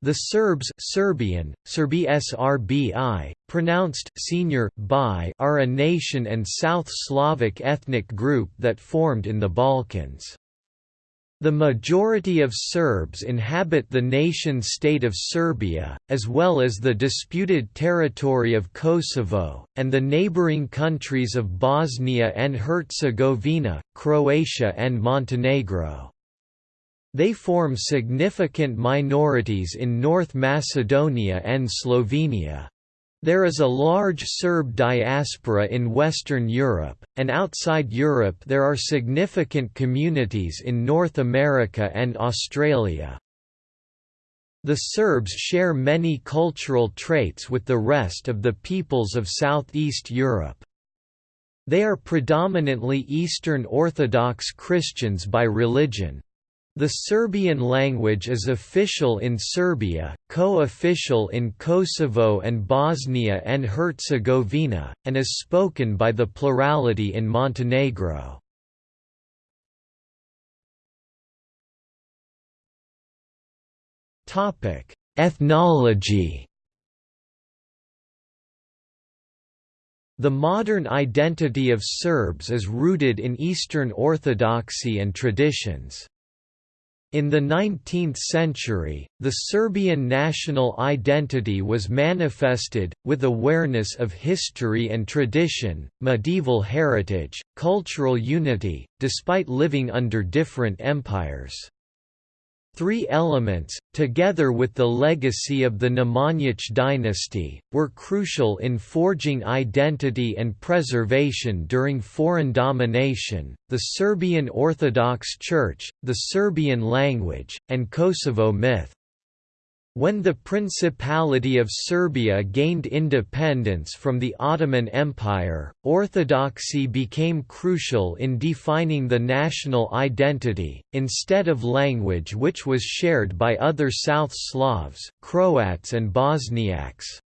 The Serbs Serbian, Serbi Srbi, pronounced senior, bi are a nation and South Slavic ethnic group that formed in the Balkans. The majority of Serbs inhabit the nation-state of Serbia, as well as the disputed territory of Kosovo, and the neighbouring countries of Bosnia and Herzegovina, Croatia and Montenegro. They form significant minorities in North Macedonia and Slovenia. There is a large Serb diaspora in Western Europe, and outside Europe there are significant communities in North America and Australia. The Serbs share many cultural traits with the rest of the peoples of Southeast Europe. They are predominantly Eastern Orthodox Christians by religion, the Serbian language is official in Serbia, co-official in Kosovo and Bosnia and Herzegovina, and is spoken by the plurality in Montenegro. Ethnology The modern identity of Serbs is rooted in Eastern Orthodoxy and traditions. In the 19th century, the Serbian national identity was manifested, with awareness of history and tradition, medieval heritage, cultural unity, despite living under different empires. Three elements, together with the legacy of the Nemanjić dynasty, were crucial in forging identity and preservation during foreign domination, the Serbian Orthodox Church, the Serbian language, and Kosovo myth. When the Principality of Serbia gained independence from the Ottoman Empire, orthodoxy became crucial in defining the national identity, instead of language which was shared by other South Slavs, Croats and Bosniaks.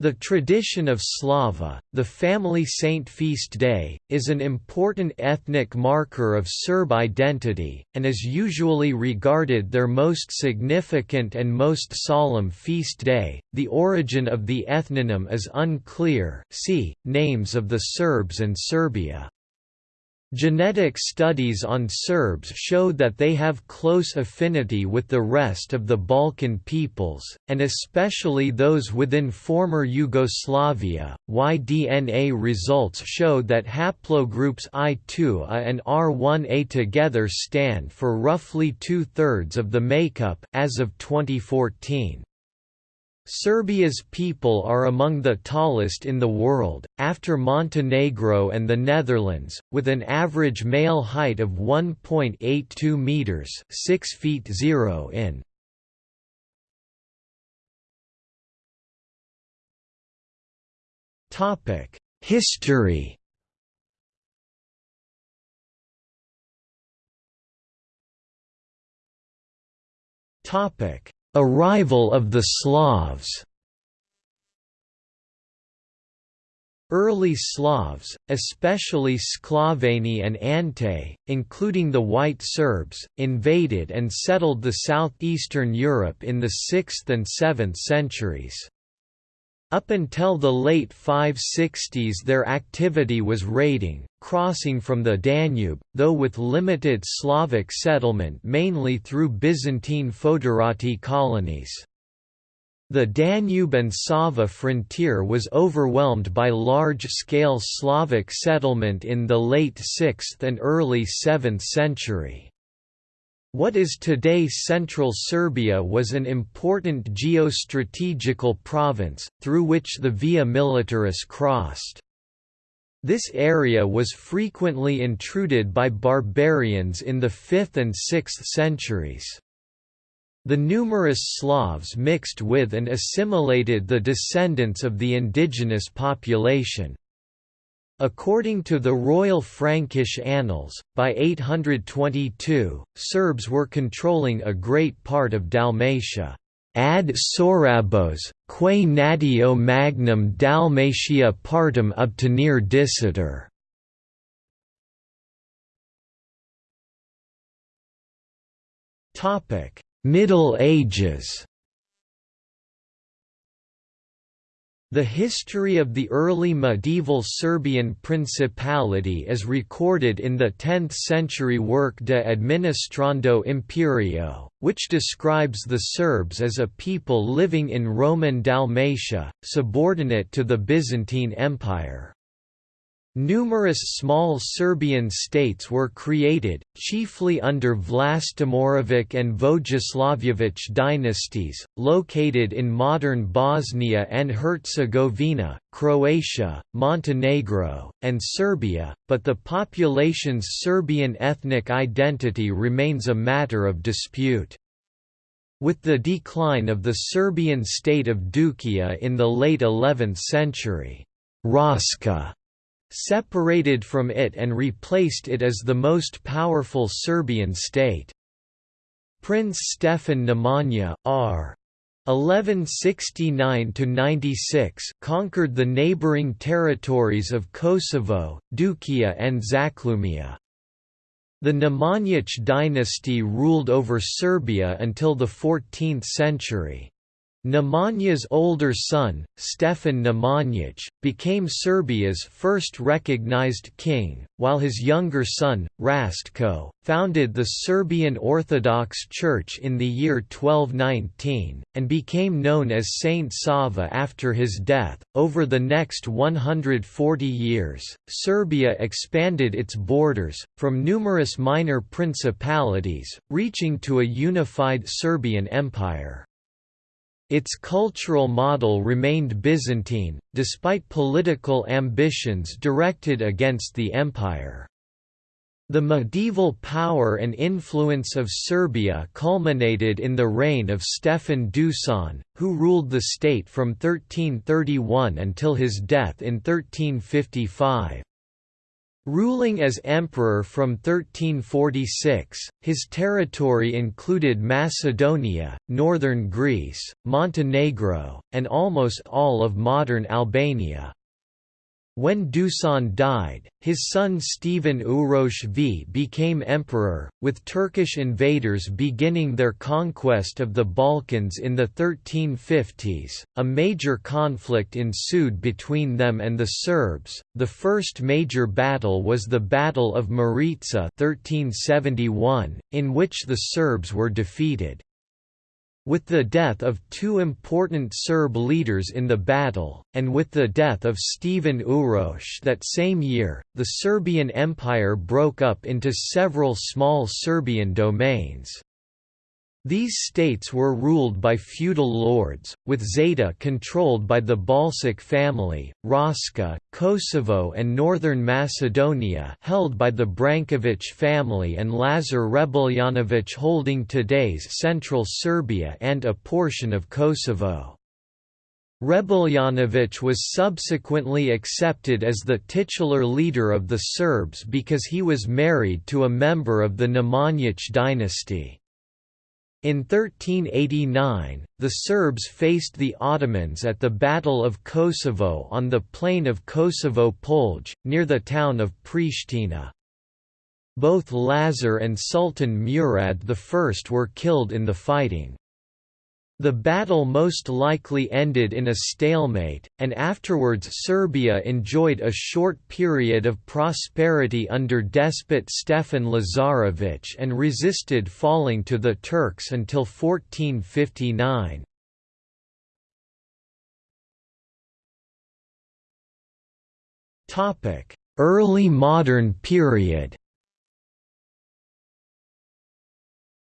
The tradition of Slava, the family saint feast day, is an important ethnic marker of Serb identity, and is usually regarded their most significant and most solemn feast day. The origin of the ethnonym is unclear. See Names of the Serbs and Serbia. Genetic studies on Serbs show that they have close affinity with the rest of the Balkan peoples, and especially those within former Yugoslavia. Y-DNA results show that haplogroups I2A and R1A together stand for roughly two-thirds of the makeup, as of 2014. Serbia's people are among the tallest in the world, after Montenegro and the Netherlands, with an average male height of 1.82 meters, 6 feet 0 in. Topic: History. Topic: Arrival of the Slavs Early Slavs, especially Sklaveni and Ante, including the White Serbs, invaded and settled the southeastern Europe in the 6th and 7th centuries. Up until the late 560s their activity was raiding, crossing from the Danube, though with limited Slavic settlement mainly through Byzantine foederati colonies. The Danube and Sava frontier was overwhelmed by large-scale Slavic settlement in the late 6th and early 7th century. What is today central Serbia was an important geostrategical province, through which the Via Militaris crossed. This area was frequently intruded by barbarians in the 5th and 6th centuries. The numerous Slavs mixed with and assimilated the descendants of the indigenous population. According to the Royal Frankish Annals, by 822, Serbs were controlling a great part of Dalmatia. Ad Sorabos, quae natio magnum Dalmatia partum obtenere dissiter. Middle Ages The history of the early medieval Serbian principality is recorded in the 10th-century work De Administrando Imperio, which describes the Serbs as a people living in Roman Dalmatia, subordinate to the Byzantine Empire. Numerous small Serbian states were created, chiefly under Vlastimirovic and Vojislavljevic dynasties, located in modern Bosnia and Herzegovina, Croatia, Montenegro, and Serbia, but the population's Serbian ethnic identity remains a matter of dispute. With the decline of the Serbian state of Duklja in the late 11th century, Raska separated from it and replaced it as the most powerful Serbian state. Prince Stefan Nemanja R. 1169–96 conquered the neighbouring territories of Kosovo, Duklja and Zachlumia. The Nemanjić dynasty ruled over Serbia until the 14th century. Nemanja's older son, Stefan Nemanjić, became Serbia's first recognized king, while his younger son, Rastko, founded the Serbian Orthodox Church in the year 1219, and became known as Saint Sava after his death. Over the next 140 years, Serbia expanded its borders, from numerous minor principalities, reaching to a unified Serbian empire. Its cultural model remained Byzantine, despite political ambitions directed against the empire. The medieval power and influence of Serbia culminated in the reign of Stefan Dusan, who ruled the state from 1331 until his death in 1355. Ruling as emperor from 1346, his territory included Macedonia, northern Greece, Montenegro, and almost all of modern Albania. When Dusan died, his son Stephen Uroš V became emperor, with Turkish invaders beginning their conquest of the Balkans in the 1350s. A major conflict ensued between them and the Serbs. The first major battle was the Battle of Maritsa 1371, in which the Serbs were defeated. With the death of two important Serb leaders in the battle, and with the death of Stephen Uroš that same year, the Serbian Empire broke up into several small Serbian domains. These states were ruled by feudal lords, with Zeta controlled by the Balsic family, Raska, Kosovo and northern Macedonia held by the Branković family and Lazar Hrebeljanović holding today's central Serbia and a portion of Kosovo. Hrebeljanović was subsequently accepted as the titular leader of the Serbs because he was married to a member of the Nemanjić dynasty. In 1389, the Serbs faced the Ottomans at the Battle of Kosovo on the plain of Kosovo Polj, near the town of Pristina. Both Lazar and Sultan Murad I were killed in the fighting. The battle most likely ended in a stalemate, and afterwards Serbia enjoyed a short period of prosperity under despot Stefan Lazarević and resisted falling to the Turks until 1459. Early modern period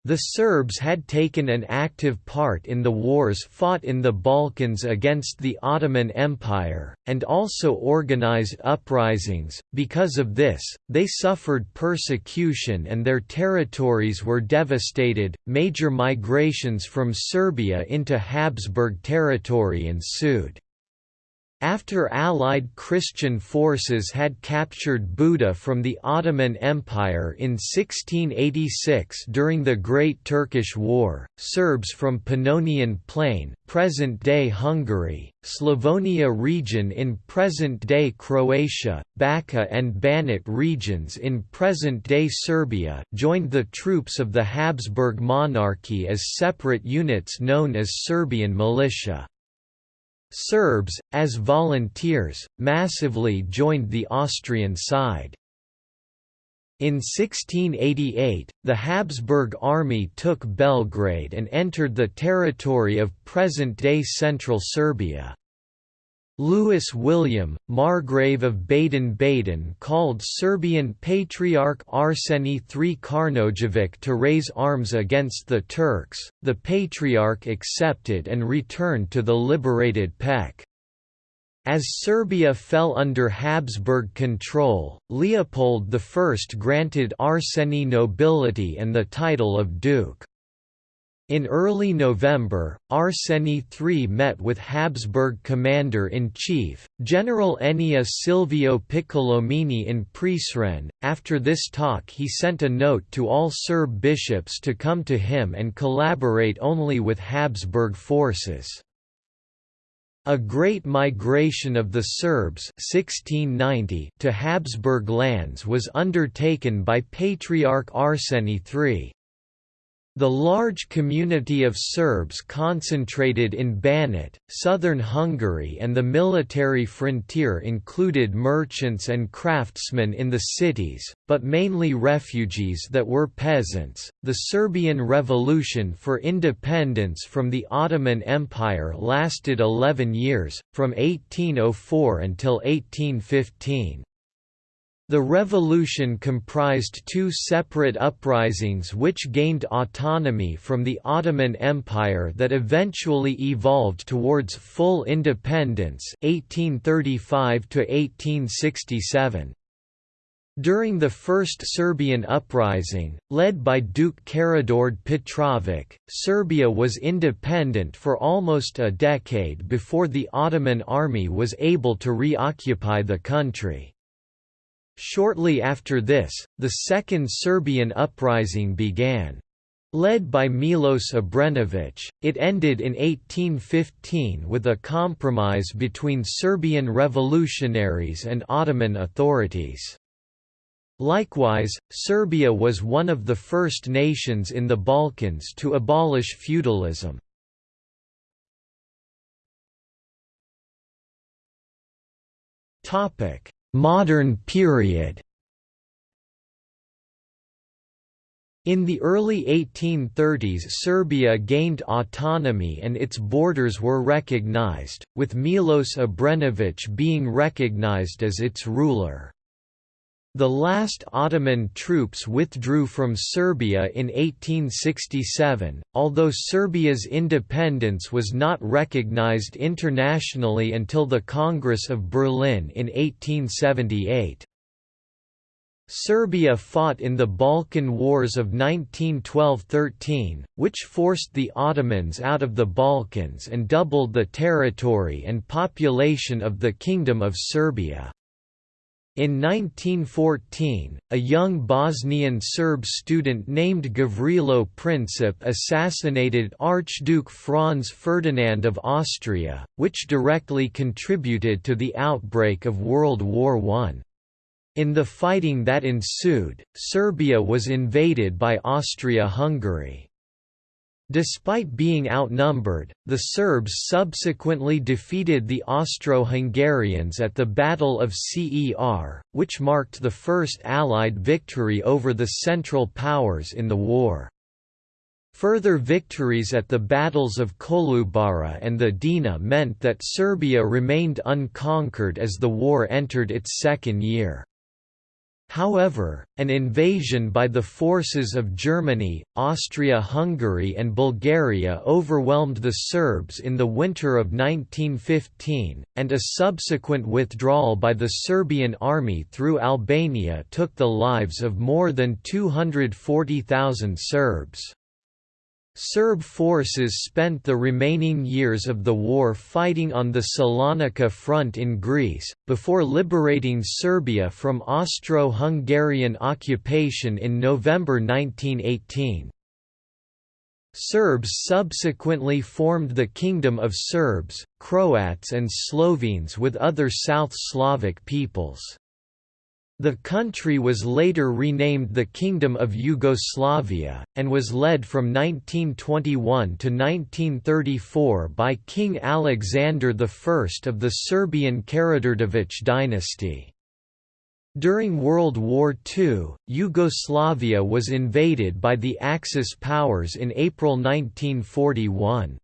The Serbs had taken an active part in the wars fought in the Balkans against the Ottoman Empire, and also organized uprisings. Because of this, they suffered persecution and their territories were devastated. Major migrations from Serbia into Habsburg territory ensued. After Allied Christian forces had captured Buda from the Ottoman Empire in 1686 during the Great Turkish War, Serbs from Pannonian Plain present-day Hungary, Slavonia region in present-day Croatia, Bačka and Banat regions in present-day Serbia joined the troops of the Habsburg monarchy as separate units known as Serbian militia. Serbs, as volunteers, massively joined the Austrian side. In 1688, the Habsburg army took Belgrade and entered the territory of present-day central Serbia. Louis William, Margrave of Baden-Baden called Serbian Patriarch Arseny III Karnojevic to raise arms against the Turks, the Patriarch accepted and returned to the liberated Pec. As Serbia fell under Habsburg control, Leopold I granted Arseny nobility and the title of Duke. In early November, Arseny III met with Habsburg commander-in-chief, General Enea Silvio Piccolomini in Prizren. After this talk he sent a note to all Serb bishops to come to him and collaborate only with Habsburg forces. A great migration of the Serbs 1690 to Habsburg lands was undertaken by Patriarch Arseny III. The large community of Serbs concentrated in Banat, southern Hungary and the military frontier included merchants and craftsmen in the cities, but mainly refugees that were peasants. The Serbian Revolution for independence from the Ottoman Empire lasted 11 years, from 1804 until 1815. The revolution comprised two separate uprisings which gained autonomy from the Ottoman Empire that eventually evolved towards full independence 1835 1867. During the First Serbian Uprising, led by Duke Karađorđe Petrović, Serbia was independent for almost a decade before the Ottoman army was able to reoccupy the country. Shortly after this, the Second Serbian Uprising began. Led by Milos Obrenović, it ended in 1815 with a compromise between Serbian revolutionaries and Ottoman authorities. Likewise, Serbia was one of the first nations in the Balkans to abolish feudalism. Topic: Modern period In the early 1830s Serbia gained autonomy and its borders were recognized, with Milos Obrenović being recognized as its ruler. The last Ottoman troops withdrew from Serbia in 1867, although Serbia's independence was not recognized internationally until the Congress of Berlin in 1878. Serbia fought in the Balkan Wars of 1912–13, which forced the Ottomans out of the Balkans and doubled the territory and population of the Kingdom of Serbia. In 1914, a young Bosnian Serb student named Gavrilo Princip assassinated Archduke Franz Ferdinand of Austria, which directly contributed to the outbreak of World War I. In the fighting that ensued, Serbia was invaded by Austria-Hungary. Despite being outnumbered, the Serbs subsequently defeated the Austro-Hungarians at the Battle of Cer, which marked the first Allied victory over the Central Powers in the war. Further victories at the battles of Kolubara and the Drina meant that Serbia remained unconquered as the war entered its second year. However, an invasion by the forces of Germany, Austria-Hungary and Bulgaria overwhelmed the Serbs in the winter of 1915, and a subsequent withdrawal by the Serbian army through Albania took the lives of more than 240,000 Serbs. Serb forces spent the remaining years of the war fighting on the Salonika front in Greece, before liberating Serbia from Austro-Hungarian occupation in November 1918. Serbs subsequently formed the Kingdom of Serbs, Croats and Slovenes with other South Slavic peoples. The country was later renamed the Kingdom of Yugoslavia, and was led from 1921 to 1934 by King Alexander I of the Serbian Karađorđević dynasty. During World War II, Yugoslavia was invaded by the Axis powers in April 1941.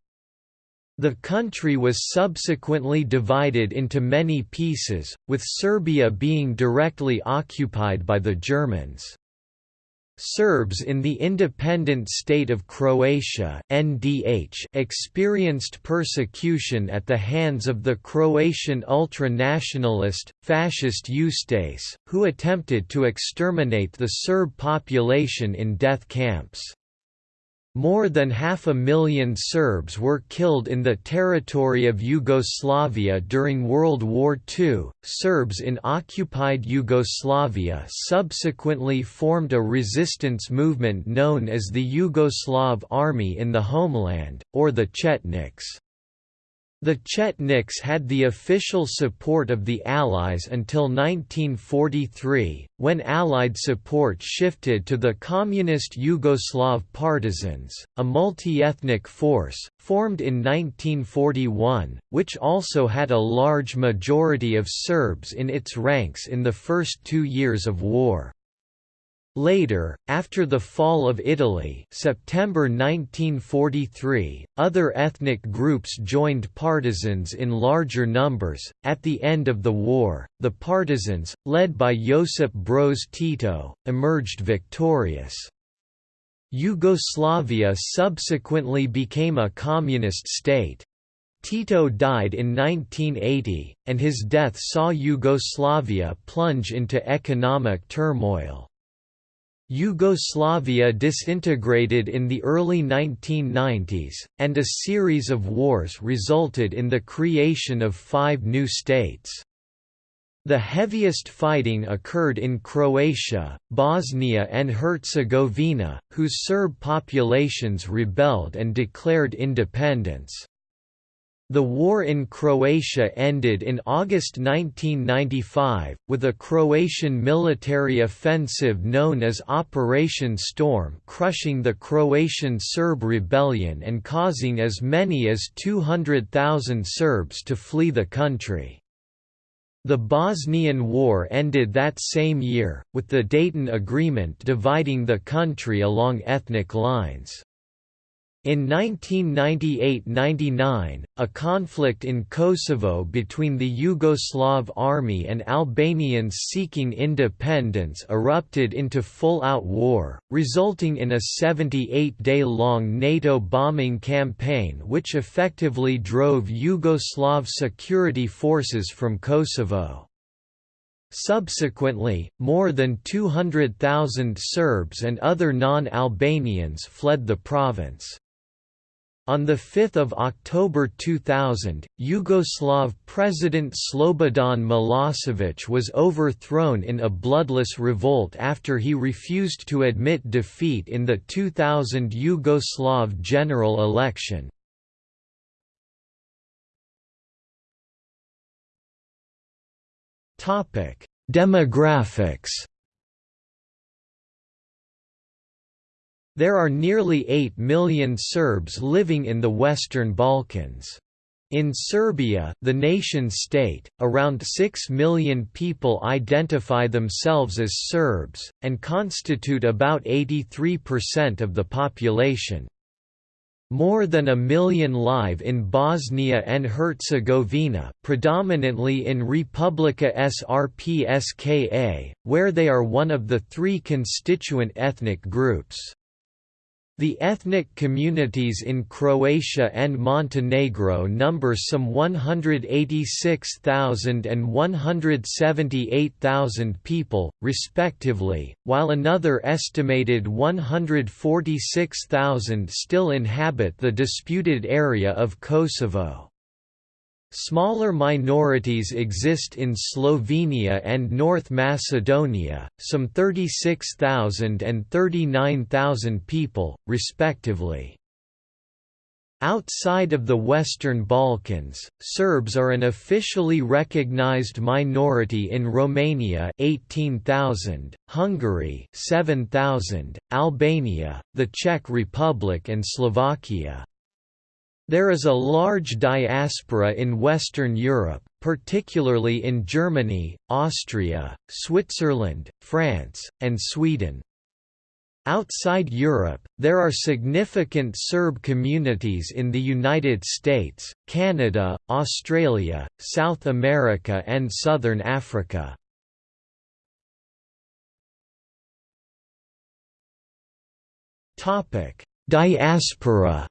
The country was subsequently divided into many pieces, with Serbia being directly occupied by the Germans. Serbs in the independent state of Croatia (NDH) experienced persecution at the hands of the Croatian ultra-nationalist, fascist Ustase, who attempted to exterminate the Serb population in death camps. More than half a million Serbs were killed in the territory of Yugoslavia during World War II. Serbs in occupied Yugoslavia subsequently formed a resistance movement known as the Yugoslav Army in the homeland, or the Chetniks. The Chetniks had the official support of the Allies until 1943, when Allied support shifted to the Communist Yugoslav Partisans, a multi-ethnic force, formed in 1941, which also had a large majority of Serbs in its ranks in the first two years of war. Later, after the fall of Italy September 1943, other ethnic groups joined partisans in larger numbers. At the end of the war, the partisans, led by Josip Broz Tito, emerged victorious. Yugoslavia subsequently became a communist state. Tito died in 1980, and his death saw Yugoslavia plunge into economic turmoil. Yugoslavia disintegrated in the early 1990s, and a series of wars resulted in the creation of five new states. The heaviest fighting occurred in Croatia, Bosnia and Herzegovina, whose Serb populations rebelled and declared independence. The war in Croatia ended in August 1995, with a Croatian military offensive known as Operation Storm crushing the Croatian Serb rebellion and causing as many as 200,000 Serbs to flee the country. The Bosnian War ended that same year, with the Dayton Agreement dividing the country along ethnic lines. In 1998–99, a conflict in Kosovo between the Yugoslav army and Albanians seeking independence erupted into full-out war, resulting in a 78-day-long NATO bombing campaign which effectively drove Yugoslav security forces from Kosovo. Subsequently, more than 200,000 Serbs and other non-Albanians fled the province. On 5 October 2000, Yugoslav President Slobodan Milosevic was overthrown in a bloodless revolt after he refused to admit defeat in the 2000 Yugoslav general election. Demographics There are nearly 8 million Serbs living in the Western Balkans. In Serbia, the nation-state, around 6 million people identify themselves as Serbs, and constitute about 83% of the population. More than a million live in Bosnia and Herzegovina predominantly in Republika Srpska, where they are one of the three constituent ethnic groups. The ethnic communities in Croatia and Montenegro number some 186,000 and 178,000 people, respectively, while another estimated 146,000 still inhabit the disputed area of Kosovo. Smaller minorities exist in Slovenia and North Macedonia, some 36,000 and 39,000 people, respectively. Outside of the Western Balkans, Serbs are an officially recognized minority in Romania 18,000, Hungary 7,000, Albania, the Czech Republic and Slovakia. There is a large diaspora in Western Europe, particularly in Germany, Austria, Switzerland, France, and Sweden. Outside Europe, there are significant Serb communities in the United States, Canada, Australia, South America and Southern Africa. Diaspora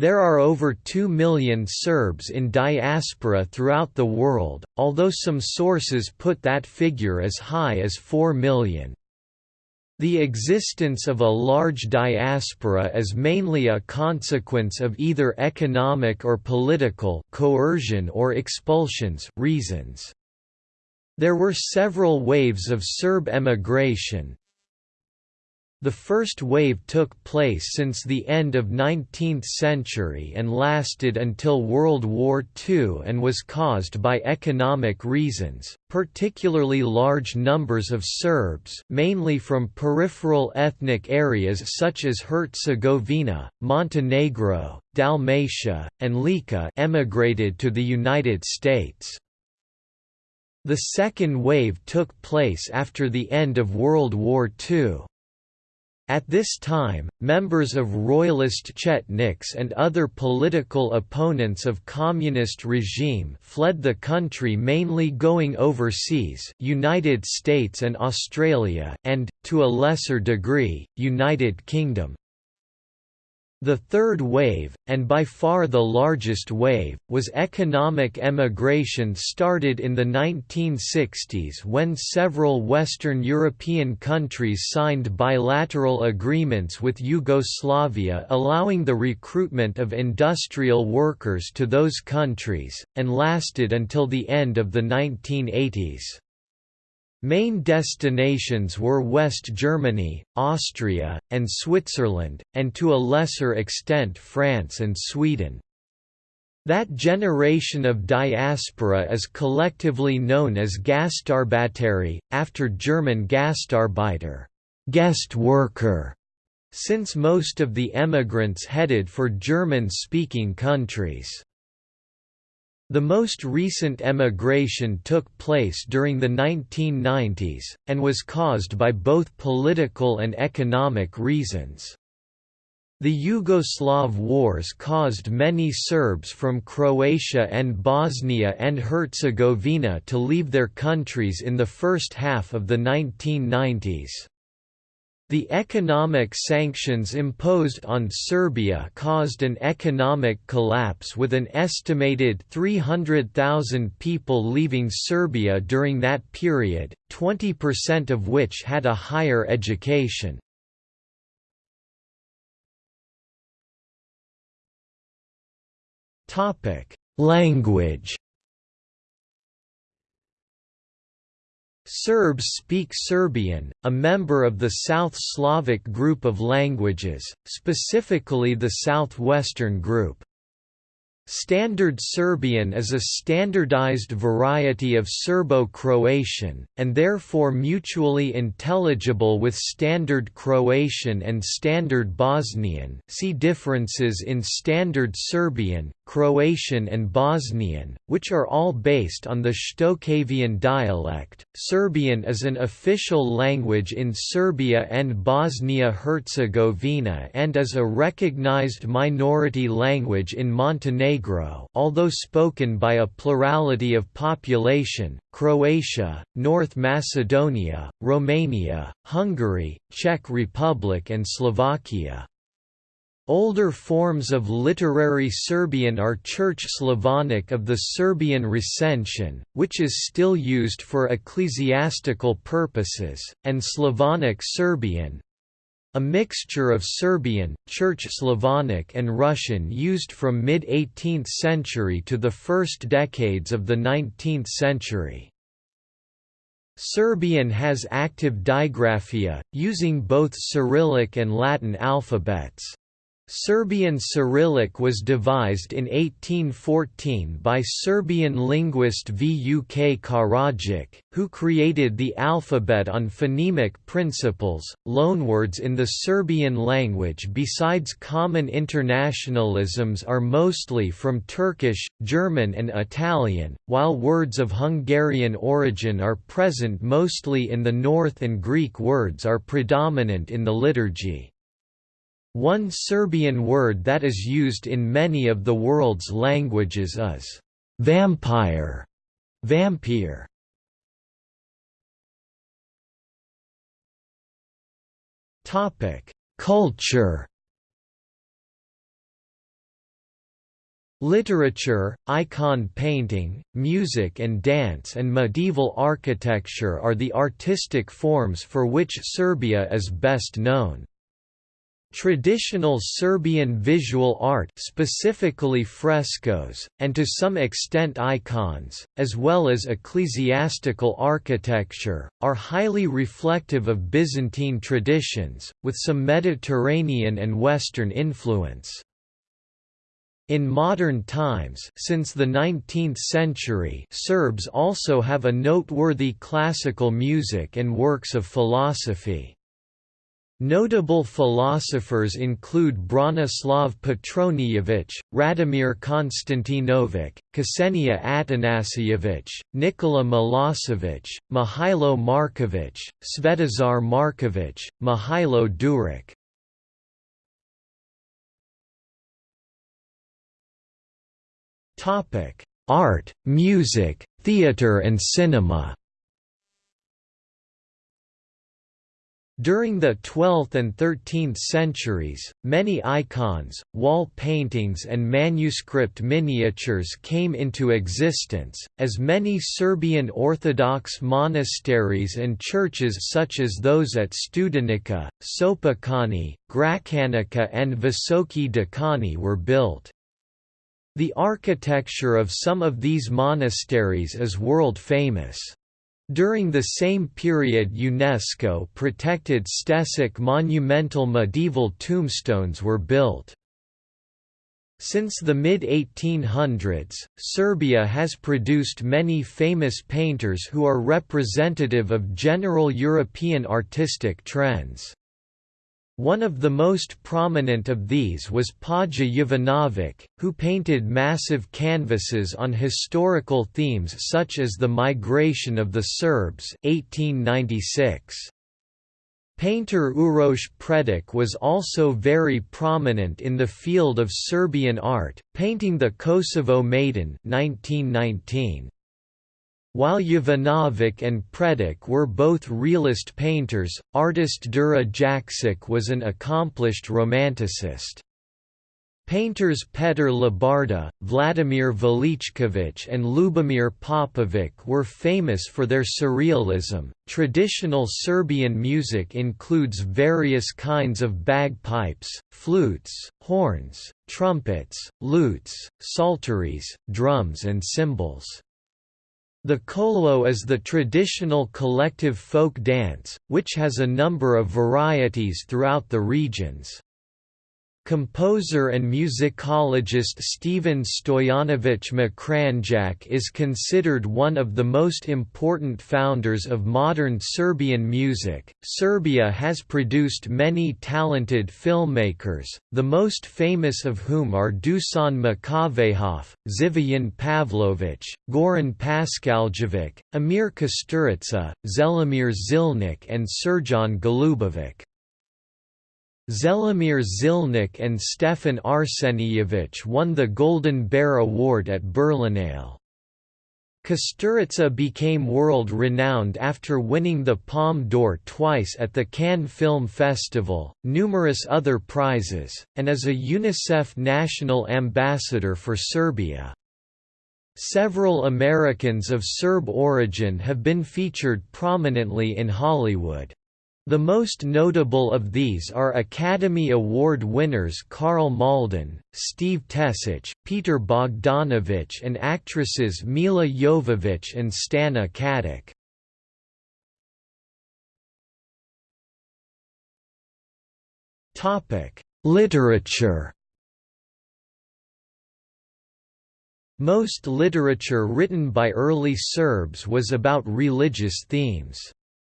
There are over 2 million Serbs in diaspora throughout the world, although some sources put that figure as high as 4 million. The existence of a large diaspora is mainly a consequence of either economic or political coercion or expulsions reasons. There were several waves of Serb emigration, the first wave took place since the end of 19th century and lasted until World War II and was caused by economic reasons, particularly large numbers of Serbs mainly from peripheral ethnic areas such as Herzegovina, Montenegro, Dalmatia, and Lika emigrated to the United States. The second wave took place after the end of World War II. At this time, members of royalist Chetniks and other political opponents of communist regime fled the country mainly going overseas United States and Australia and, to a lesser degree, United Kingdom. The third wave, and by far the largest wave, was economic emigration started in the 1960s when several Western European countries signed bilateral agreements with Yugoslavia allowing the recruitment of industrial workers to those countries, and lasted until the end of the 1980s. Main destinations were West Germany, Austria, and Switzerland, and to a lesser extent France and Sweden. That generation of diaspora is collectively known as Gastarbeiter, after German Gastarbeiter guest worker", since most of the emigrants headed for German-speaking countries. The most recent emigration took place during the 1990s, and was caused by both political and economic reasons. The Yugoslav wars caused many Serbs from Croatia and Bosnia and Herzegovina to leave their countries in the first half of the 1990s. The economic sanctions imposed on Serbia caused an economic collapse with an estimated 300,000 people leaving Serbia during that period, 20% of which had a higher education. Language Serbs speak Serbian, a member of the South Slavic group of languages, specifically the Southwestern group. Standard Serbian is a standardized variety of Serbo-Croatian, and therefore mutually intelligible with Standard Croatian and Standard Bosnian see differences in Standard Serbian, Croatian and Bosnian, which are all based on the Shtokavian dialect. Serbian is an official language in Serbia and Bosnia-Herzegovina and is a recognized minority language in Montenegro although spoken by a plurality of population, Croatia, North Macedonia, Romania, Hungary, Czech Republic and Slovakia. Older forms of literary Serbian are Church Slavonic of the Serbian Recension, which is still used for ecclesiastical purposes, and Slavonic Serbian a mixture of Serbian, Church Slavonic and Russian used from mid-18th century to the first decades of the 19th century. Serbian has active digraphia, using both Cyrillic and Latin alphabets. Serbian Cyrillic was devised in 1814 by Serbian linguist Vuk Karadžić, who created the alphabet on phonemic principles. Loanwords in the Serbian language besides common internationalisms are mostly from Turkish, German and Italian, while words of Hungarian origin are present mostly in the north and Greek words are predominant in the liturgy. One Serbian word that is used in many of the world's languages is vampire. Vampire. Topic: Culture. Literature, icon painting, music and dance and medieval architecture are the artistic forms for which Serbia is best known. Traditional Serbian visual art specifically frescoes, and to some extent icons, as well as ecclesiastical architecture, are highly reflective of Byzantine traditions, with some Mediterranean and Western influence. In modern times since the 19th century Serbs also have a noteworthy classical music and works of philosophy. Notable philosophers include Branislav Petronijević, Radomir Konstantinović, Ksenia Atanasijević, Nikola Milosevic, Mihailo Marković, Svetozar Marković, Mihailo Đurić. Art, music, theatre and cinema During the 12th and 13th centuries, many icons, wall paintings and manuscript miniatures came into existence, as many Serbian Orthodox monasteries and churches such as those at Studenica, Sopocani, Gračanica and Visoki Dekani were built. The architecture of some of these monasteries is world famous. During the same period UNESCO protected Stešić monumental medieval tombstones were built. Since the mid-1800s, Serbia has produced many famous painters who are representative of general European artistic trends. One of the most prominent of these was Paja Jovanović, who painted massive canvases on historical themes such as the migration of the Serbs 1896. Painter Uroš Predić was also very prominent in the field of Serbian art, painting the Kosovo Maiden 1919. While Jovanović and Predić were both realist painters, artist Đuro Jakšić was an accomplished romanticist. Painters Petar Lubarda, Vladimir Veličković, and Ljubomir Popović were famous for their surrealism. Traditional Serbian music includes various kinds of bagpipes, flutes, horns, trumpets, lutes, psalteries, drums, and cymbals. The kolo is the traditional collective folk dance, which has a number of varieties throughout the regions. Composer and musicologist Stephen Stojanović Mokranjac is considered one of the most important founders of modern Serbian music. Serbia has produced many talented filmmakers, the most famous of whom are Dusan Makavejev, Zivojin Pavlović, Goran Paskaljević, Emir Kusturica, Zelimir Zilnik, and Srđan Golubović. Zelimir Zilnik and Stefan Arsenijević won the Golden Bear Award at Berlinale. Kusturica became world-renowned after winning the Palme d'Or twice at the Cannes Film Festival, numerous other prizes, and is a UNICEF National Ambassador for Serbia. Several Americans of Serb origin have been featured prominently in Hollywood. The most notable of these are Academy Award winners Karl Malden, Steve Tesich, Peter Bogdanovich and actresses Milla Jovovich and Stana Katic. Literature Most literature written by early Serbs was about religious themes.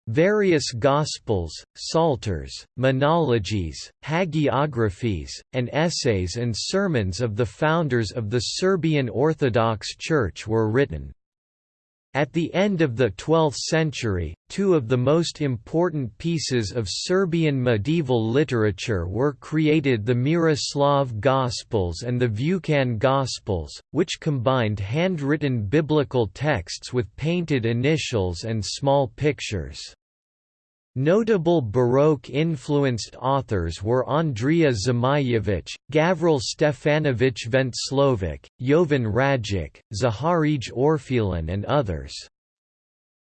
Various Gospels, Psalters, menologies, hagiographies, and essays and sermons of the founders of the Serbian Orthodox Church were written. At the end of the 12th century, two of the most important pieces of Serbian medieval literature were created the Miroslav Gospels and the Vukan Gospels, which combined handwritten biblical texts with painted initials and small pictures. Notable Baroque-influenced authors were Andrija Zmajević, Gavril Stefanović Venclović, Jovan Rajic, Zaharij Orfelin and others.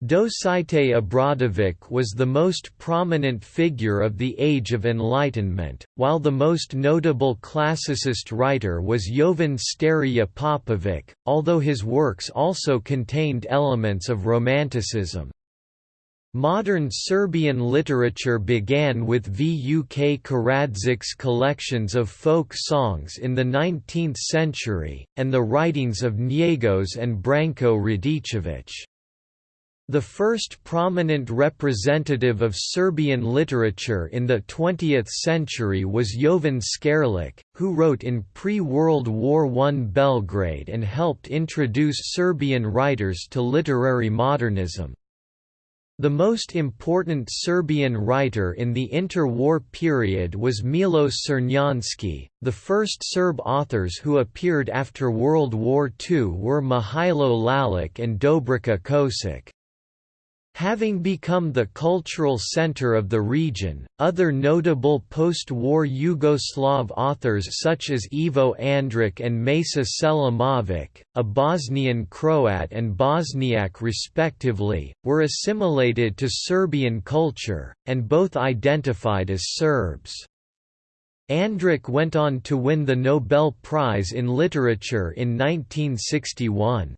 Dositej Obradović was the most prominent figure of the Age of Enlightenment, while the most notable classicist writer was Jovan Sterija Popovic, although his works also contained elements of Romanticism. Modern Serbian literature began with Vuk Karadzic's collections of folk songs in the 19th century, and the writings of Njegos and Branko Radicevic. The first prominent representative of Serbian literature in the 20th century was Jovan Skerlic, who wrote in pre-World War I Belgrade and helped introduce Serbian writers to literary modernism. The most important Serbian writer in the interwar period was Milos Crnjanski. The first Serb authors who appeared after World War II were Mihailo Lalic and Dobrica Ćosić. Having become the cultural center of the region, other notable post-war Yugoslav authors such as Ivo Andrić and Mesa Selimovic, a Bosnian Croat and Bosniak respectively, were assimilated to Serbian culture, and both identified as Serbs. Andrić went on to win the Nobel Prize in Literature in 1961.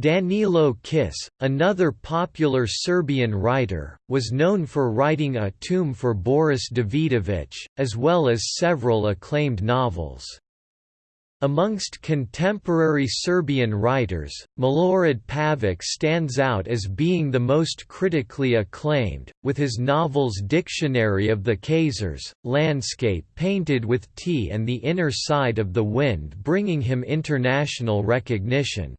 Danilo Kiš, another popular Serbian writer, was known for writing A Tomb for Boris Davidovic, as well as several acclaimed novels. Amongst contemporary Serbian writers, Milorad Pavic stands out as being the most critically acclaimed, with his novels Dictionary of the Khazars, Landscape Painted with Tea and The Inner Side of the Wind bringing him international recognition.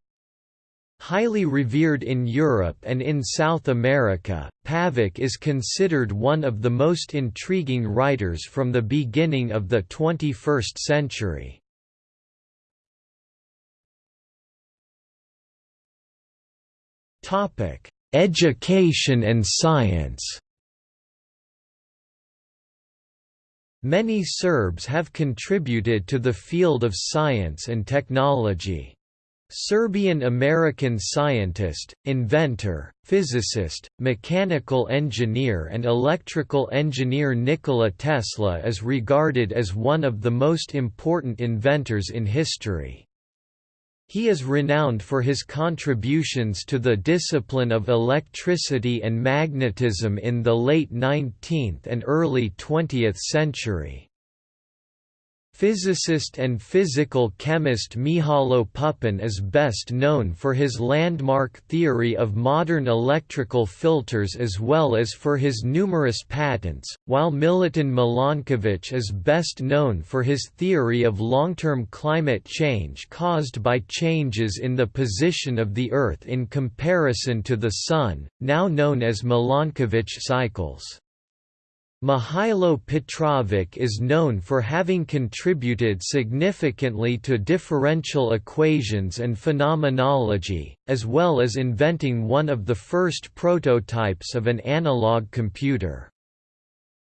Highly revered in Europe and in South America, Pavic is considered one of the most intriguing writers from the beginning of the 21st century. Education and science Many Serbs have contributed to the field of science and technology. Serbian-American scientist, inventor, physicist, mechanical engineer and electrical engineer Nikola Tesla is regarded as one of the most important inventors in history. He is renowned for his contributions to the discipline of electricity and magnetism in the late 19th and early 20th century. Physicist and physical chemist Mihailo Pupin is best known for his landmark theory of modern electrical filters as well as for his numerous patents, while Milutin Milankovic is best known for his theory of long-term climate change caused by changes in the position of the Earth in comparison to the Sun, now known as Milankovitch cycles. Mihailo Petrovic is known for having contributed significantly to differential equations and phenomenology, as well as inventing one of the first prototypes of an analog computer.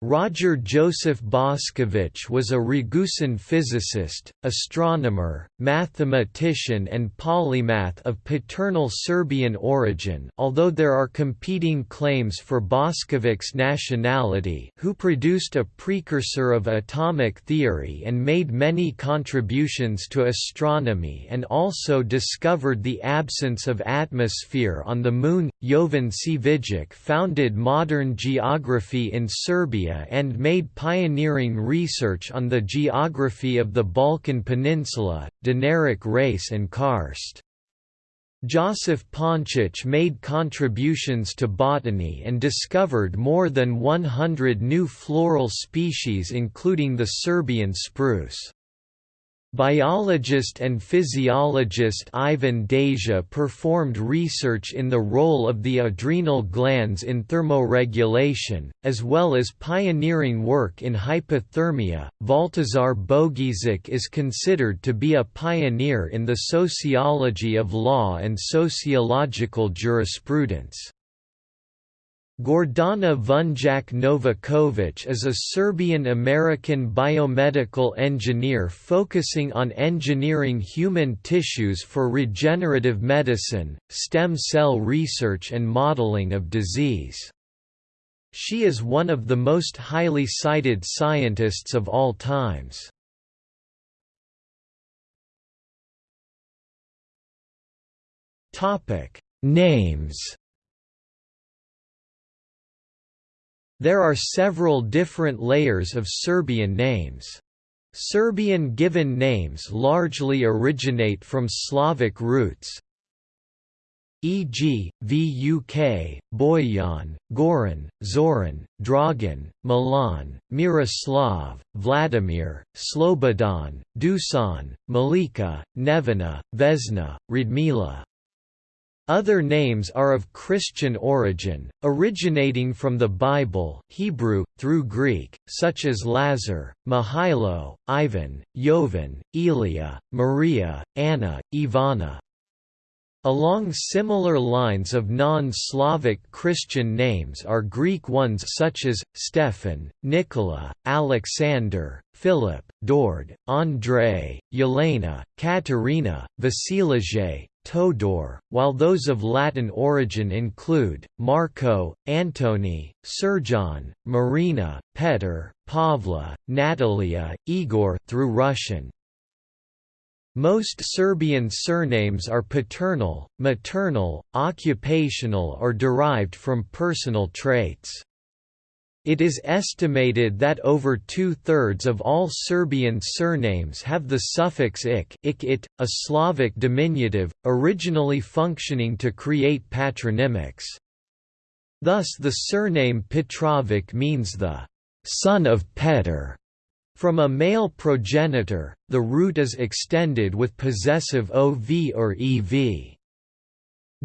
Roger Joseph Bošković was a Ragusan physicist, astronomer, mathematician and polymath of paternal Serbian origin although there are competing claims for Boškovic's nationality who produced a precursor of atomic theory and made many contributions to astronomy and also discovered the absence of atmosphere on the Moon. Jovan Cvijic founded modern geography in Serbia And made pioneering research on the geography of the Balkan Peninsula, Dinaric race and karst. Josif Pančić made contributions to botany and discovered more than 100 new floral species including the Serbian spruce. Biologist and physiologist Ivan Đaja performed research in the role of the adrenal glands in thermoregulation, as well as pioneering work in hypothermia. Baltazar Bogišić is considered to be a pioneer in the sociology of law and sociological jurisprudence. Gordana Vunjak Novakovic is a Serbian-American biomedical engineer focusing on engineering human tissues for regenerative medicine, stem cell research and modeling of disease. She is one of the most highly cited scientists of all times. Names There are several different layers of Serbian names. Serbian given names largely originate from Slavic roots, e.g., Vuk, Boyan, Goran, Zoran, Dragan, Milan, Miroslav, Vladimir, Slobodan, Dusan, Milica, Nevena, Vesna, Radmila, other names are of Christian origin, originating from the Bible Hebrew, through Greek, such as Lazar, Mihailo, Ivan, Jovan, Elia, Maria, Anna, Ivana. Along similar lines of non-Slavic Christian names are Greek ones such as, Stefan, Nicola, Alexander, Philip, Đorđe, Andrei, Yelena, Katerina, Vasilije, Todor, while those of Latin origin include, Marco, Antony, Srđan, Marina, Petr, Pavla, Natalia, Igor through Russian. Most Serbian surnames are paternal, maternal, occupational or derived from personal traits. It is estimated that over two-thirds of all Serbian surnames have the suffix ik, ik it, a Slavic diminutive, originally functioning to create patronymics. Thus the surname Petrovic means the son of Petr. From a male progenitor, the root is extended with possessive ov or ev.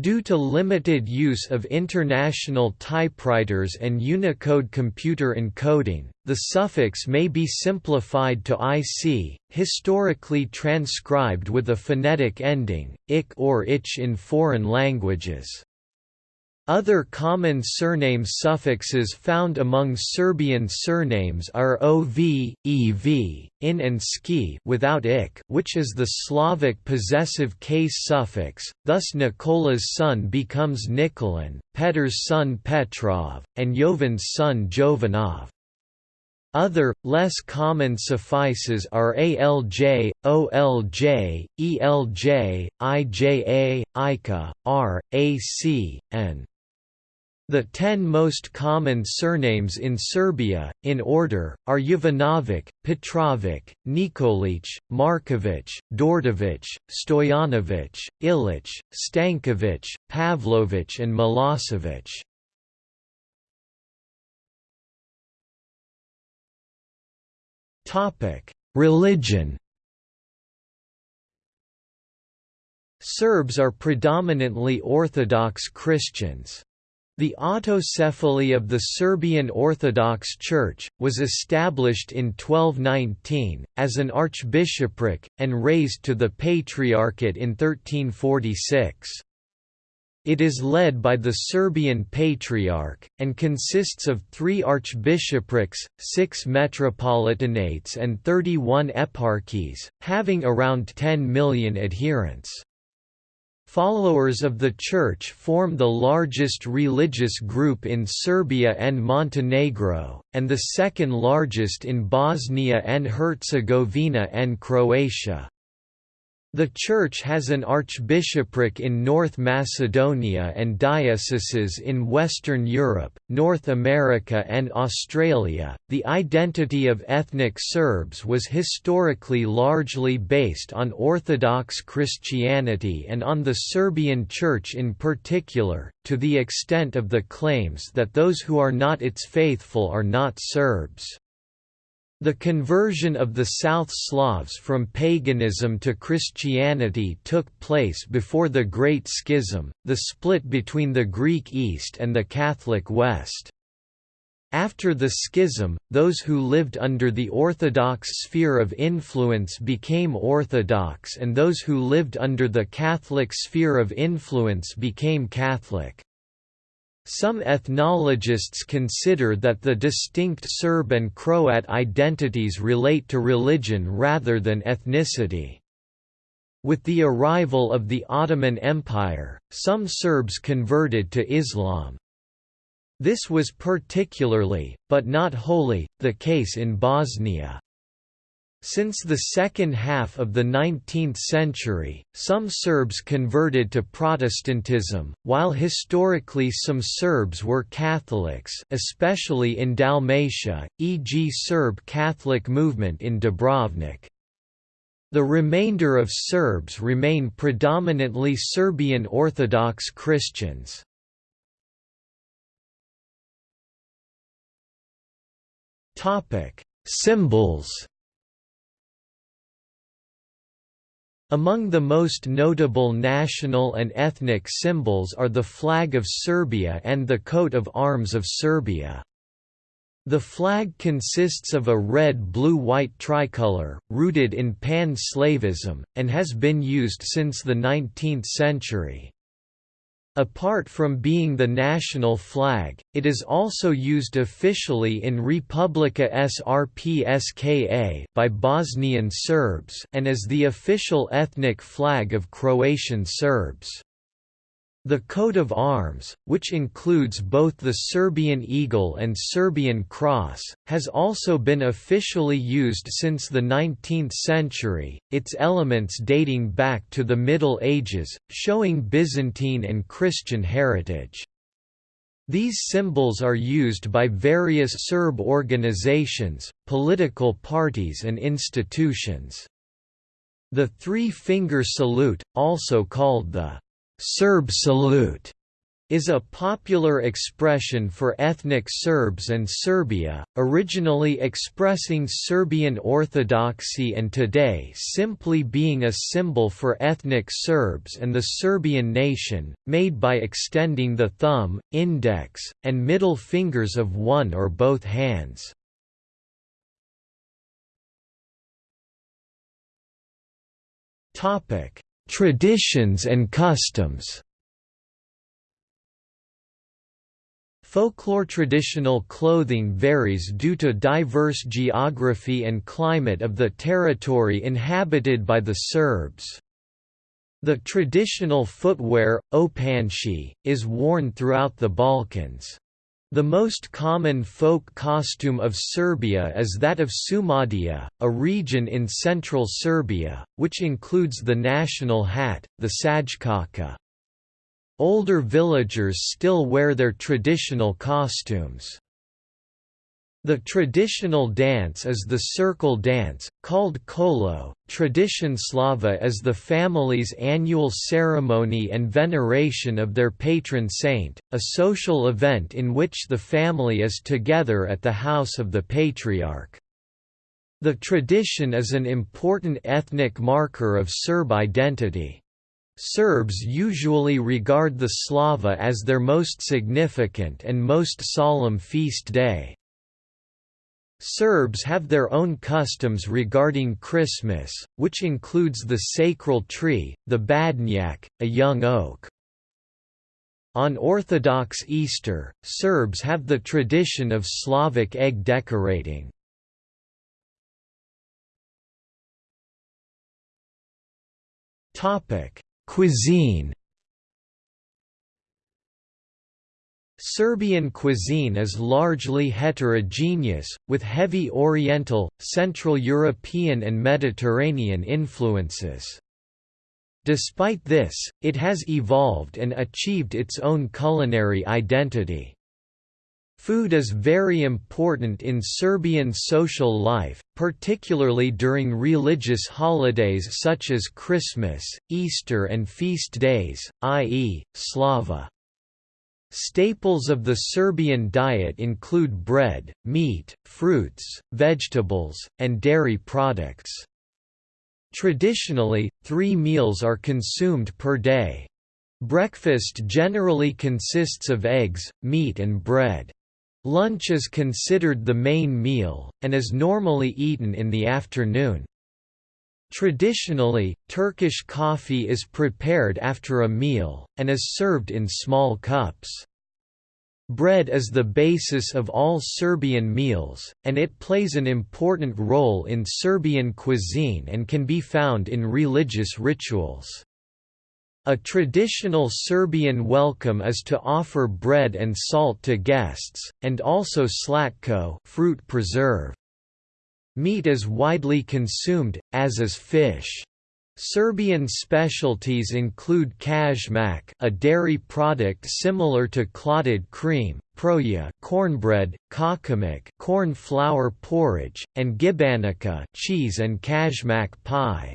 Due to limited use of international typewriters and Unicode computer encoding, the suffix may be simplified to IC, historically transcribed with a phonetic ending, ik or ich in foreign languages. Other common surname suffixes found among Serbian surnames are ov, ev, in and ski without ik, which is the Slavic possessive case suffix. Thus Nikola's son becomes Nikolan, Petr's son Petrov, and Jovan's son Jovanov. Other, less common suffices are ALJ, OLJ, ELJ, IJA, IKA, R, AC, and the ten most common surnames in Serbia, in order, are Jovanovic, Petrovic, Nikolic, Markovic, Dordovic, Stojanovic, Ilic, Stankovic, Pavlovic and Milosevic. Religion Serbs are predominantly Orthodox Christians. The autocephaly of the Serbian Orthodox Church, was established in 1219, as an archbishopric, and raised to the Patriarchate in 1346. It is led by the Serbian Patriarch, and consists of three archbishoprics, six metropolitanates and 31 eparchies, having around 10 million adherents. Followers of the Church form the largest religious group in Serbia and Montenegro, and the second largest in Bosnia and Herzegovina and Croatia. The Church has an archbishopric in North Macedonia and dioceses in Western Europe, North America, and Australia. The identity of ethnic Serbs was historically largely based on Orthodox Christianity and on the Serbian Church in particular, to the extent of the claims that those who are not its faithful are not Serbs. The conversion of the South Slavs from paganism to Christianity took place before the Great Schism, the split between the Greek East and the Catholic West. After the schism, those who lived under the Orthodox sphere of influence became Orthodox and those who lived under the Catholic sphere of influence became Catholic. Some ethnologists consider that the distinct Serb and Croat identities relate to religion rather than ethnicity. With the arrival of the Ottoman Empire, some Serbs converted to Islam. This was particularly, but not wholly, the case in Bosnia. Since the second half of the 19th century, some Serbs converted to Protestantism, while historically some Serbs were Catholics especially in Dalmatia, e.g. Serb Catholic movement in Dubrovnik. The remainder of Serbs remain predominantly Serbian Orthodox Christians. Symbols Among the most notable national and ethnic symbols are the flag of Serbia and the coat of arms of Serbia. The flag consists of a red-blue-white tricolor, rooted in pan-Slavism, and has been used since the 19th century. Apart from being the national flag, it is also used officially in Republika Srpska by Bosnian Serbs and as the official ethnic flag of Croatian Serbs. The coat of arms, which includes both the Serbian eagle and Serbian cross, has also been officially used since the 19th century, its elements dating back to the Middle Ages, showing Byzantine and Christian heritage. These symbols are used by various Serb organizations, political parties and institutions. The three-finger salute, also called the Serb salute is a popular expression for ethnic Serbs and Serbia, originally expressing Serbian Orthodoxy and today simply being a symbol for ethnic Serbs and the Serbian nation, made by extending the thumb, index, and middle fingers of one or both hands. Topic Traditions and customs Folklore traditional clothing varies due to diverse geography and climate of the territory inhabited by the Serbs. The traditional footwear, opanci, is worn throughout the Balkans. The most common folk costume of Serbia is that of Šumadija, a region in central Serbia, which includes the national hat, the šajkača. Older villagers still wear their traditional costumes. The traditional dance is the circle dance, called kolo. Tradition slava is the family's annual ceremony and veneration of their patron saint, a social event in which the family is together at the house of the patriarch. The tradition is an important ethnic marker of Serb identity. Serbs usually regard the Slava as their most significant and most solemn feast day. Serbs have their own customs regarding Christmas, which includes the sacral tree, the badnjak, a young oak. On Orthodox Easter, Serbs have the tradition of Slavic egg decorating. Cuisine Serbian cuisine is largely heterogeneous, with heavy Oriental, Central European and Mediterranean influences. Despite this, it has evolved and achieved its own culinary identity. Food is very important in Serbian social life, particularly during religious holidays such as Christmas, Easter and feast days, i.e., Slava. Staples of the Serbian diet include bread, meat, fruits, vegetables, and dairy products. Traditionally, three meals are consumed per day. Breakfast generally consists of eggs, meat and bread. Lunch is considered the main meal, and is normally eaten in the afternoon. Traditionally, Turkish coffee is prepared after a meal, and is served in small cups. Bread is the basis of all Serbian meals, and it plays an important role in Serbian cuisine and can be found in religious rituals. A traditional Serbian welcome is to offer bread and salt to guests, and also slatko fruit preserve. Meat is widely consumed, as is fish. Serbian specialties include kajmak, a dairy product similar to clotted cream, proja, cornbread, kačamak, corn flour porridge, and gibanica, cheese and kajmak pie.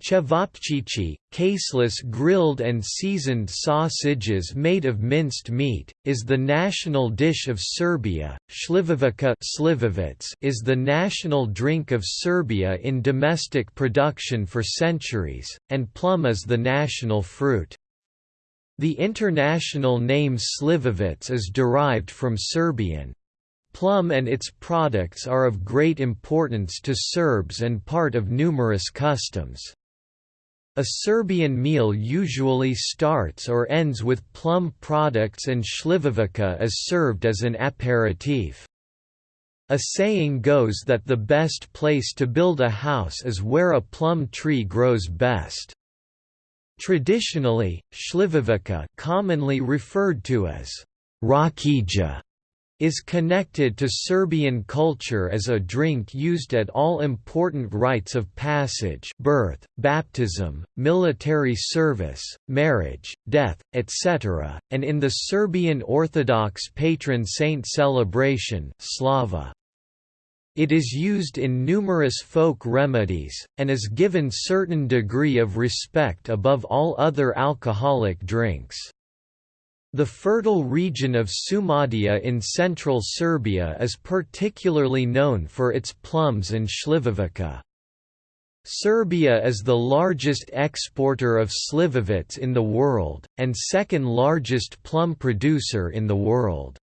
Cevapcici, caseless grilled and seasoned sausages made of minced meat, is the national dish of Serbia. Šljivovica is the national drink of Serbia in domestic production for centuries, and plum is the national fruit. The international name Slivovitz is derived from Serbian. Plum and its products are of great importance to Serbs and part of numerous customs. A Serbian meal usually starts or ends with plum products and šljivovica is served as an aperitif. A saying goes that the best place to build a house is where a plum tree grows best. Traditionally, šljivovica commonly referred to as rakija is connected to Serbian culture as a drink used at all important rites of passage birth, baptism, military service, marriage, death, etc., and in the Serbian Orthodox patron saint celebration Slava. It is used in numerous folk remedies, and is given certain degree of respect above all other alcoholic drinks. The fertile region of Šumadija in central Serbia is particularly known for its plums and šljivovica. Serbia is the largest exporter of slivovitz in the world, and second largest plum producer in the world.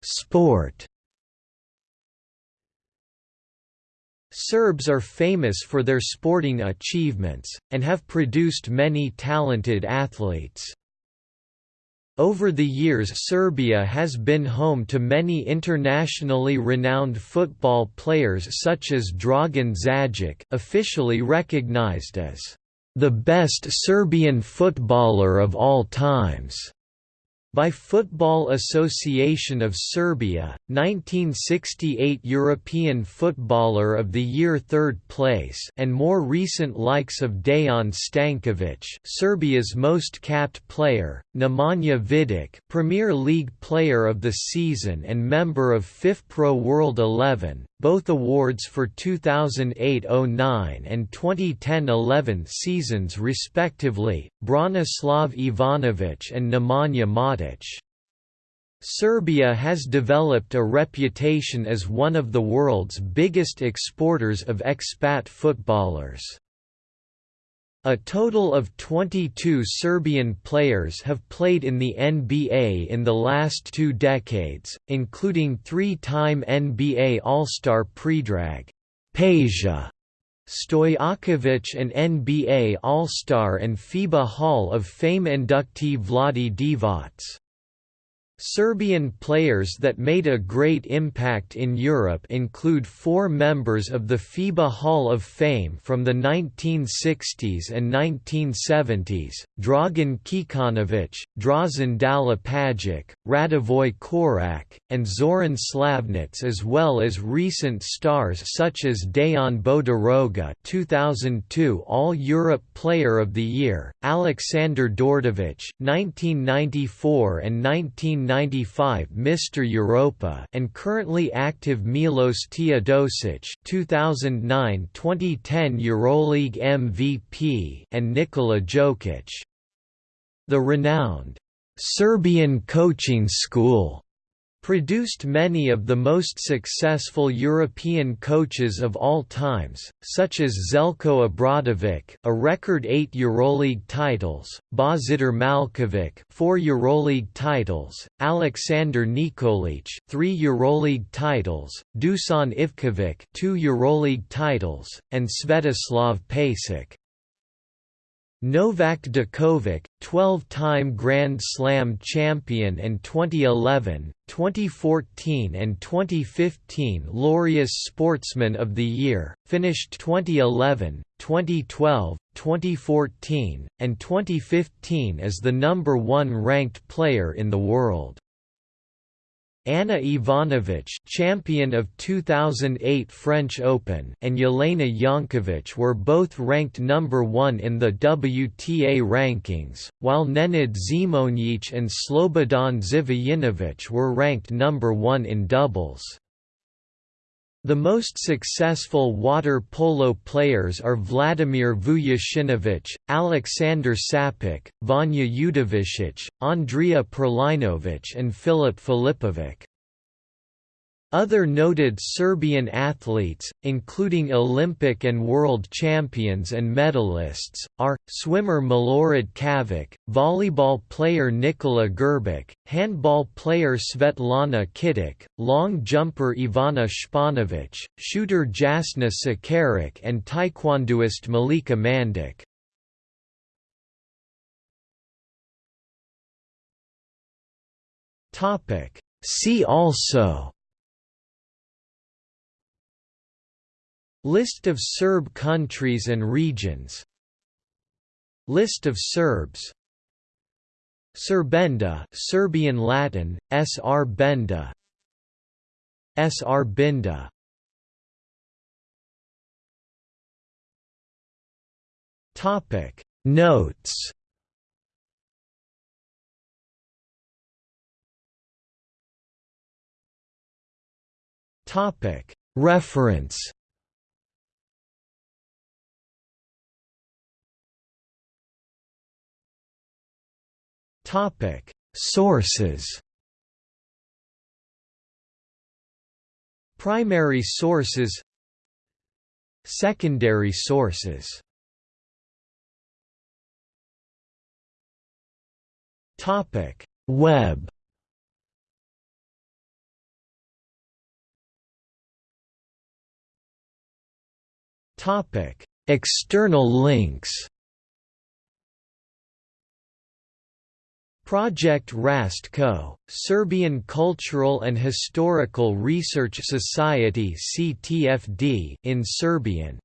Sport Serbs are famous for their sporting achievements, and have produced many talented athletes. Over the years Serbia has been home to many internationally renowned football players such as Dragan Džajić officially recognized as the best Serbian footballer of all times by Football Association of Serbia, 1968 European Footballer of the Year 3rd place and more recent likes of Dejan Stankovic Serbia's most capped player, Nemanja Vidic Premier League Player of the Season and member of FIFPro World 11, both awards for 2008–09 and 2010–11 seasons respectively, Branislav Ivanovic and Nemanja Matic. Serbia has developed a reputation as one of the world's biggest exporters of expat footballers. A total of 22 Serbian players have played in the NBA in the last two decades, including three-time NBA All-Star Predrag Peja Stojakovic and NBA All-Star and FIBA Hall of Fame inductee Vlade Divac. Serbian players that made a great impact in Europe include four members of the FIBA Hall of Fame from the 1960s and 1970s, Dragan Kićanović, Drazen Dalipagic, Radivoj Korać, and Zoran Slavnić as well as recent stars such as Dejan Bodiroga 2002 All-Europe Player of the Year, Alexander Dordovic 1994 and 1995 Mr. Europa and currently active Milos Teodosic 2009-2010 EuroLeague MVP and Nikola Jokic. The renowned Serbian coaching school produced many of the most successful European coaches of all times, such as Zeljko Obradovic, a record 8 EuroLeague titles, Božidar Maljkovic, 4 EuroLeague titles, Aleksandar Nikolic, 3 EuroLeague titles, Dusan Ivkovic, 2 EuroLeague titles, and Svetislav Pesic. Novak Djokovic, 12-time Grand Slam champion and 2011, 2014 and 2015 Laureus Sportsman of the Year, finished 2011, 2012, 2014, and 2015 as the number one ranked player in the world. Ana Ivanovic champion of 2008 French Open and Jelena Jankovic were both ranked number one in the WTA rankings, while Nenad Zimonjic and Slobodan Zivojinovic were ranked number one in doubles. The most successful water polo players are Vladimir Vujašinović, Aleksandar Šapić, Vanja Udovicic, Andrea Prlainović and Filip Filipovic. Other noted Serbian athletes, including Olympic and world champions and medalists, are, swimmer Milorad Cavic, volleyball player Nikola Grbić, handball player Svetlana Kitic, long jumper Ivana Španović, shooter Jasna Šekarić and taekwondoist Milica Mandic. See also List of Serb countries and regions. List of Serbs. Serbenda Serbian Latin, Sr Benda. Sr Binda. Topic. Notes. Topic. Reference Sources. Primary sources. Secondary sources. Topic: Web. Topic: External links. Project Rastko, Serbian Cultural and Historical Research Society CTFD in Serbian